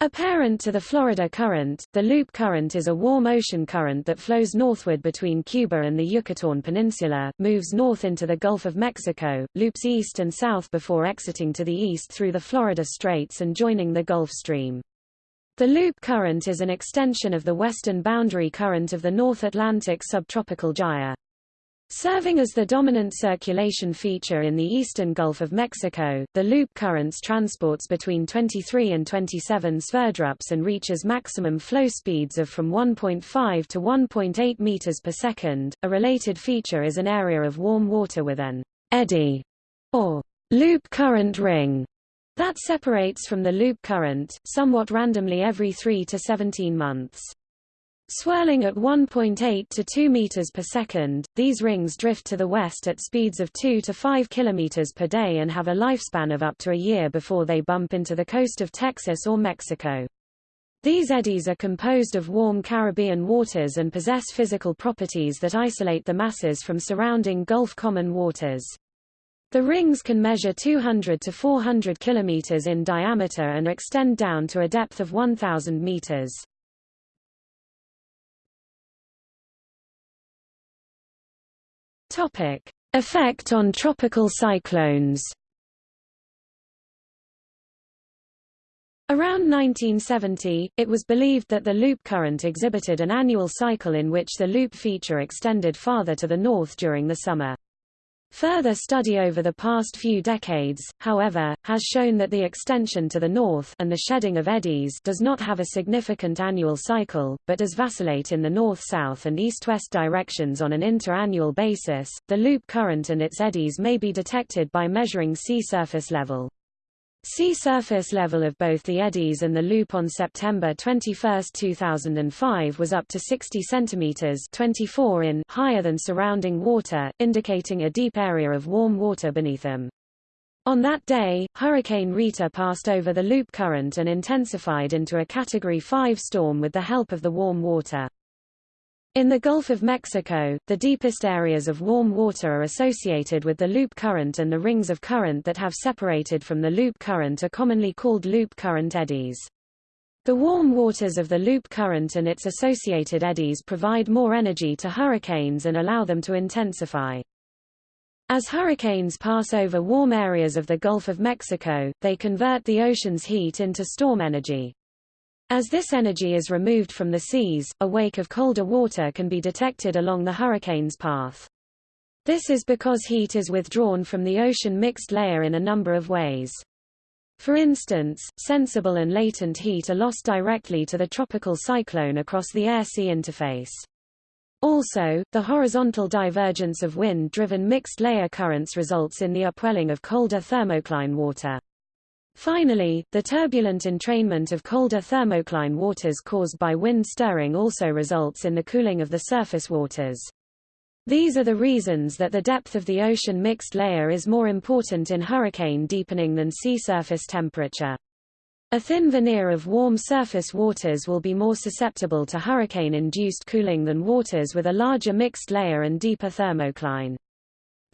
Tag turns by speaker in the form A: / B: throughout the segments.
A: A parent to the Florida Current, the Loop Current is a warm ocean current that flows northward between Cuba and the Yucatán Peninsula, moves north into the Gulf of Mexico, loops east and south before exiting to the east through the Florida Straits and joining the Gulf Stream. The Loop Current is an extension of the western boundary current of the North Atlantic subtropical gyre. Serving as the dominant circulation feature in the eastern Gulf of Mexico, the loop currents transports between 23 and 27 sverdrups and reaches maximum flow speeds of from 1.5 to 1.8 meters per second. A related feature is an area of warm water with an eddy or loop current ring that separates from the loop current, somewhat randomly every 3 to 17 months. Swirling at 1.8 to 2 meters per second, these rings drift to the west at speeds of 2 to 5 kilometers per day and have a lifespan of up to a year before they bump into the coast of Texas or Mexico. These eddies are composed of warm Caribbean waters and possess physical properties that isolate the masses from surrounding Gulf common waters. The rings can measure 200 to 400 kilometers in diameter and extend down to a depth of 1,000 meters. Topic: Effect on tropical cyclones. Around 1970, it was believed that the loop current exhibited an annual cycle in which the loop feature extended farther to the north during the summer. Further study over the past few decades, however, has shown that the extension to the north and the shedding of eddies does not have a significant annual cycle, but does vacillate in the north-south and east-west directions on an inter-annual basis. The loop current and its eddies may be detected by measuring sea surface level. Sea surface level of both the eddies and the loop on September 21, 2005 was up to 60 centimeters 24 in higher than surrounding water, indicating a deep area of warm water beneath them. On that day, Hurricane Rita passed over the loop current and intensified into a Category 5 storm with the help of the warm water. In the Gulf of Mexico, the deepest areas of warm water are associated with the loop current and the rings of current that have separated from the loop current are commonly called loop current eddies. The warm waters of the loop current and its associated eddies provide more energy to hurricanes and allow them to intensify. As hurricanes pass over warm areas of the Gulf of Mexico, they convert the ocean's heat into storm energy. As this energy is removed from the seas, a wake of colder water can be detected along the hurricane's path. This is because heat is withdrawn from the ocean mixed layer in a number of ways. For instance, sensible and latent heat are lost directly to the tropical cyclone across the air-sea interface. Also, the horizontal divergence of wind-driven mixed layer currents results in the upwelling of colder thermocline water. Finally, the turbulent entrainment of colder thermocline waters caused by wind stirring also results in the cooling of the surface waters. These are the reasons that the depth of the ocean mixed layer is more important in hurricane deepening than sea surface temperature. A thin veneer of warm surface waters will be more susceptible to hurricane-induced cooling than waters with a larger mixed layer and deeper thermocline.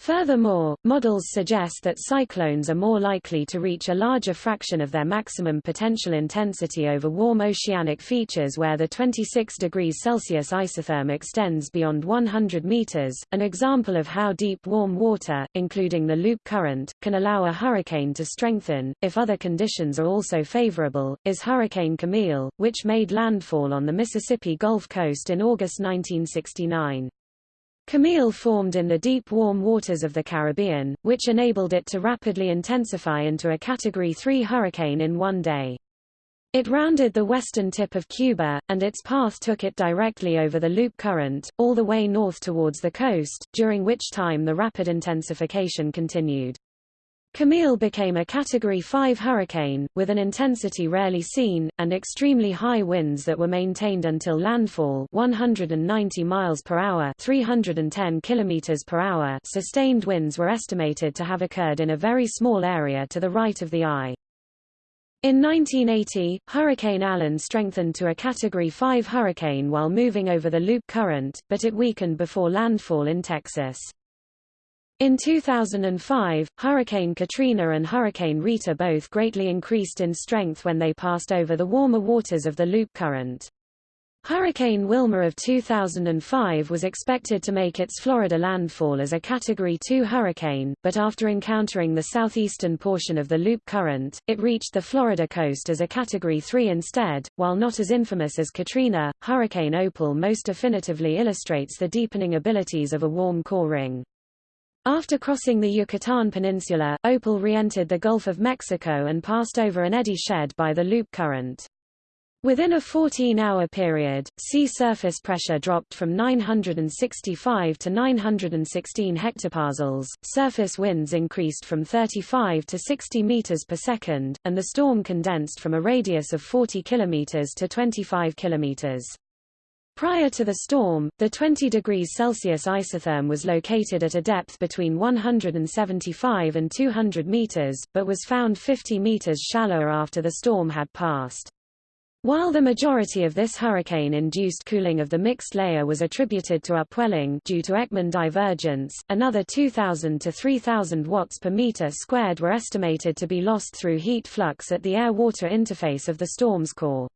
A: Furthermore, models suggest that cyclones are more likely to reach a larger fraction of their maximum potential intensity over warm oceanic features where the 26 degrees Celsius isotherm extends beyond 100 meters. An example of how deep warm water, including the loop current, can allow a hurricane to strengthen, if other conditions are also favorable, is Hurricane Camille, which made landfall on the Mississippi Gulf Coast in August 1969. Camille formed in the deep warm waters of the Caribbean, which enabled it to rapidly intensify into a Category 3 hurricane in one day. It rounded the western tip of Cuba, and its path took it directly over the loop current, all the way north towards the coast, during which time the rapid intensification continued. Camille became a Category 5 hurricane, with an intensity rarely seen, and extremely high winds that were maintained until landfall 190 miles per hour 310 kilometers per hour sustained winds were estimated to have occurred in a very small area to the right of the eye. In 1980, Hurricane Allen strengthened to a Category 5 hurricane while moving over the loop current, but it weakened before landfall in Texas. In 2005, Hurricane Katrina and Hurricane Rita both greatly increased in strength when they passed over the warmer waters of the Loop Current. Hurricane Wilma of 2005 was expected to make its Florida landfall as a Category 2 hurricane, but after encountering the southeastern portion of the Loop Current, it reached the Florida coast as a Category 3 instead. While not as infamous as Katrina, Hurricane Opal most definitively illustrates the deepening abilities of a warm core ring. After crossing the Yucatan Peninsula, Opal re-entered the Gulf of Mexico and passed over an eddy shed by the Loop Current. Within a 14-hour period, sea surface pressure dropped from 965 to 916 hectopascals, surface winds increased from 35 to 60 meters per second, and the storm condensed from a radius of 40 kilometers to 25 kilometers. Prior to the storm, the 20 degrees Celsius isotherm was located at a depth between 175 and 200 meters, but was found 50 meters shallower after the storm had passed. While the majority of this hurricane-induced cooling of the mixed layer was attributed to upwelling due to Ekman divergence, another 2,000 to 3,000 watts per meter squared were estimated to be lost through heat flux at the air-water interface of the storm's core.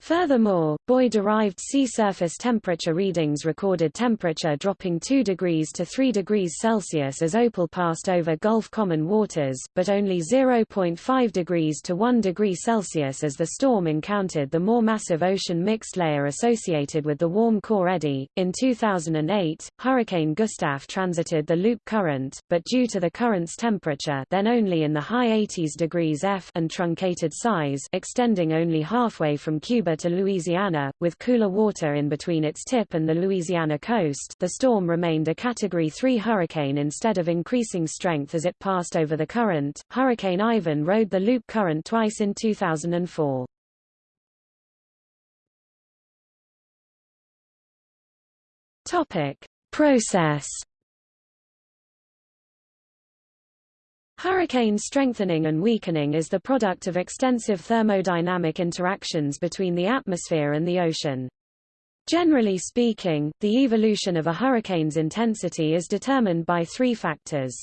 A: Furthermore, buoy-derived sea surface temperature readings recorded temperature dropping 2 degrees to 3 degrees Celsius as Opal passed over Gulf common waters, but only 0.5 degrees to 1 degree Celsius as the storm encountered the more massive ocean mixed layer associated with the warm core eddy. In 2008, Hurricane Gustav transited the loop current, but due to the current's temperature then only in the high 80s degrees F and truncated size extending only halfway from Cuba Cuba to Louisiana, with cooler water in between its tip and the Louisiana coast the storm remained a Category 3 hurricane instead of increasing strength as it passed over the current. Hurricane Ivan rode the loop current twice in 2004. Topic. Process Hurricane strengthening and weakening is the product of extensive thermodynamic interactions between the atmosphere and the ocean. Generally speaking, the evolution of a hurricane's intensity is determined by three factors.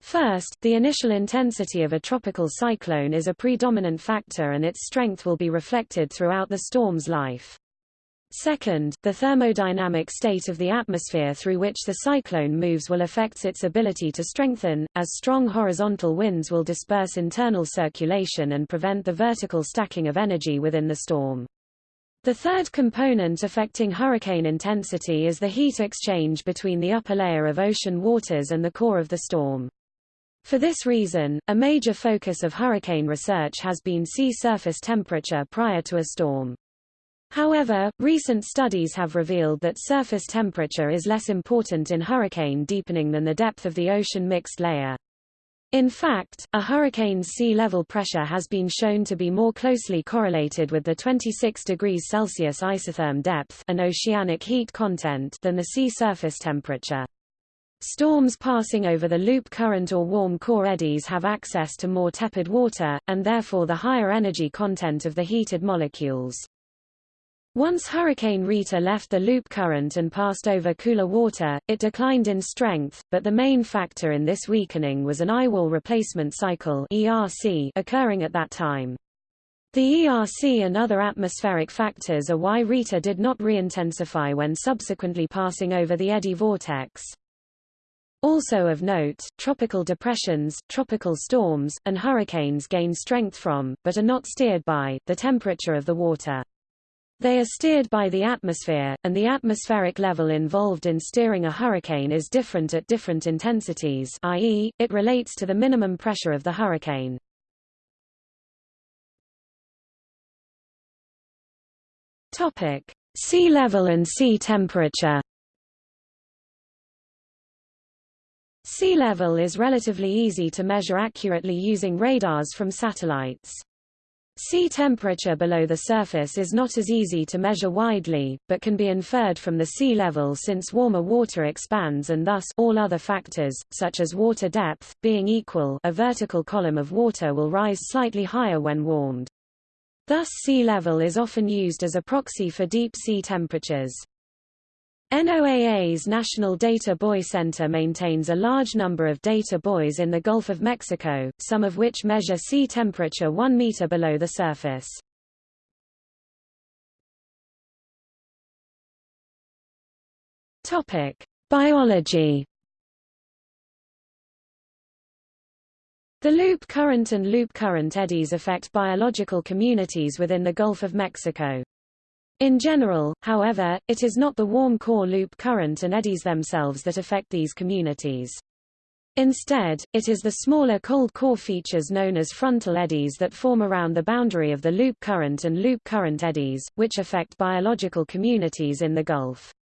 A: First, the initial intensity of a tropical cyclone is a predominant factor and its strength will be reflected throughout the storm's life. Second, the thermodynamic state of the atmosphere through which the cyclone moves will affect its ability to strengthen, as strong horizontal winds will disperse internal circulation and prevent the vertical stacking of energy within the storm. The third component affecting hurricane intensity is the heat exchange between the upper layer of ocean waters and the core of the storm. For this reason, a major focus of hurricane research has been sea surface temperature prior to a storm. However, recent studies have revealed that surface temperature is less important in hurricane deepening than the depth of the ocean mixed layer. In fact, a hurricane's sea level pressure has been shown to be more closely correlated with the 26 degrees Celsius isotherm depth and oceanic heat content than the sea surface temperature. Storms passing over the loop current or warm core eddies have access to more tepid water, and therefore the higher energy content of the heated molecules. Once Hurricane Rita left the loop current and passed over cooler water, it declined in strength, but the main factor in this weakening was an eyewall replacement cycle ERC occurring at that time. The ERC and other atmospheric factors are why Rita did not re-intensify when subsequently passing over the eddy vortex. Also of note, tropical depressions, tropical storms, and hurricanes gain strength from, but are not steered by, the temperature of the water. They are steered by the atmosphere, and the atmospheric level involved in steering a hurricane is different at different intensities i.e., it relates to the minimum pressure of the hurricane. Topic. Sea level and sea temperature Sea level is relatively easy to measure accurately using radars from satellites. Sea temperature below the surface is not as easy to measure widely, but can be inferred from the sea level since warmer water expands and thus all other factors, such as water depth, being equal a vertical column of water will rise slightly higher when warmed. Thus sea level is often used as a proxy for deep sea temperatures. NOAA's National Data Buoy Center maintains a large number of data buoys in the Gulf of Mexico, some of which measure sea temperature 1 meter below the surface. Topic: Biology. The loop current and loop current eddies affect biological communities within the Gulf of Mexico. In general, however, it is not the warm core loop current and eddies themselves that affect these communities. Instead, it is the smaller cold core features known as frontal eddies that form around the boundary of the loop current and loop current eddies, which affect biological communities in the Gulf.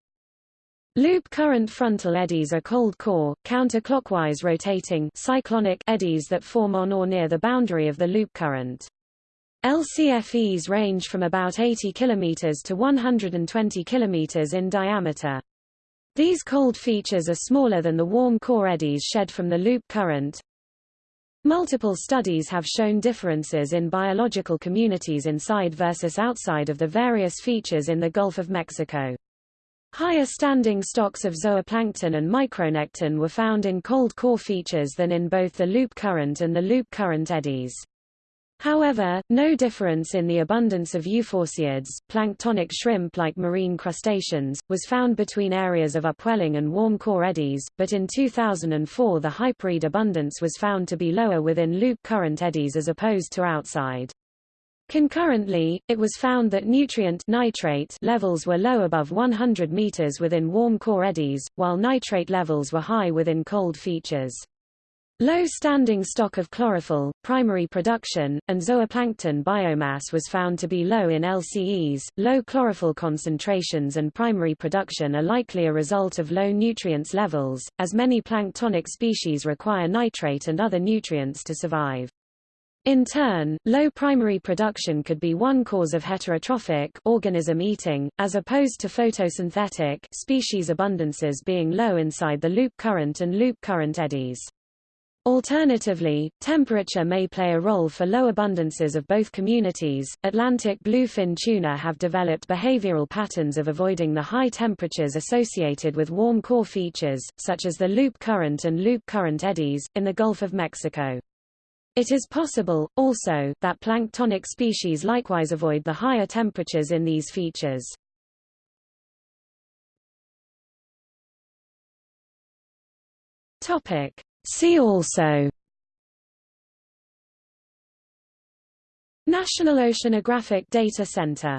A: Loop current frontal eddies are cold core, counterclockwise rotating cyclonic eddies that form on or near the boundary of the loop current. LCFEs range from about 80 km to 120 km in diameter. These cold features are smaller than the warm core eddies shed from the loop current. Multiple studies have shown differences in biological communities inside versus outside of the various features in the Gulf of Mexico. Higher standing stocks of zooplankton and micronekton were found in cold core features than in both the loop current and the loop current eddies. However, no difference in the abundance of euphausiids, planktonic shrimp like marine crustaceans, was found between areas of upwelling and warm core eddies, but in 2004 the hyperiid abundance was found to be lower within loop current eddies as opposed to outside. Concurrently, it was found that nutrient nitrate levels were low above 100 meters within warm core eddies, while nitrate levels were high within cold features. Low standing stock of chlorophyll, primary production, and zooplankton biomass was found to be low in LCEs. Low chlorophyll concentrations and primary production are likely a result of low nutrients levels, as many planktonic species require nitrate and other nutrients to survive. In turn, low primary production could be one cause of heterotrophic organism eating, as opposed to photosynthetic species abundances being low inside the loop current and loop current eddies. Alternatively, temperature may play a role for low abundances of both communities. Atlantic bluefin tuna have developed behavioral patterns of avoiding the high temperatures associated with warm core features, such as the loop current and loop current eddies, in the Gulf of Mexico. It is possible, also, that planktonic species likewise avoid the higher temperatures in these features. Topic. See also National Oceanographic Data Center